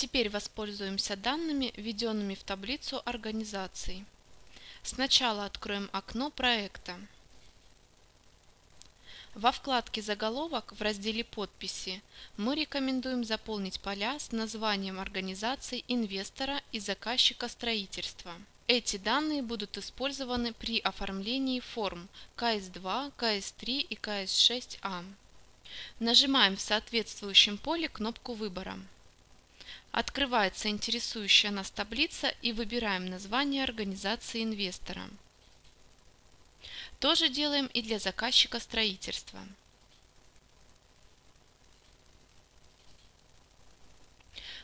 Теперь воспользуемся данными, введенными в таблицу организаций. Сначала откроем окно проекта. Во вкладке «Заголовок» в разделе «Подписи» мы рекомендуем заполнить поля с названием организации инвестора и заказчика строительства. Эти данные будут использованы при оформлении форм КС2, КС3 и КС6А. Нажимаем в соответствующем поле кнопку выбора. Открывается интересующая нас таблица и выбираем название организации инвестора. То же делаем и для заказчика строительства.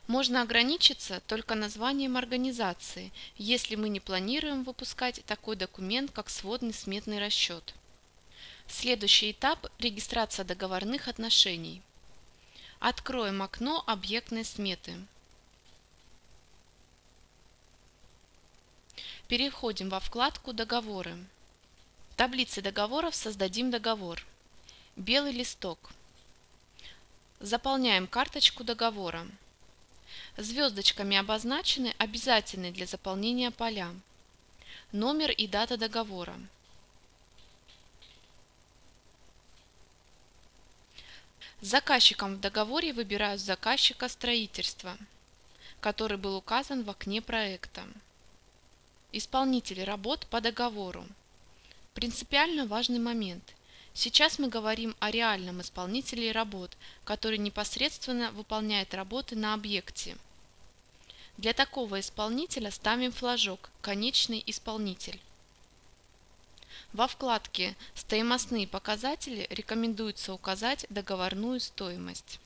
Можно ограничиться только названием организации, если мы не планируем выпускать такой документ, как сводный сметный расчет. Следующий этап – регистрация договорных отношений. Откроем окно объектной сметы. Переходим во вкладку «Договоры». В таблице договоров создадим договор. Белый листок. Заполняем карточку договора. Звездочками обозначены обязательные для заполнения поля. Номер и дата договора. Заказчиком в договоре выбираю заказчика строительства, который был указан в окне проекта. Исполнитель работ по договору. Принципиально важный момент. Сейчас мы говорим о реальном исполнителе работ, который непосредственно выполняет работы на объекте. Для такого исполнителя ставим флажок «Конечный исполнитель». Во вкладке «Стоимостные показатели» рекомендуется указать договорную стоимость.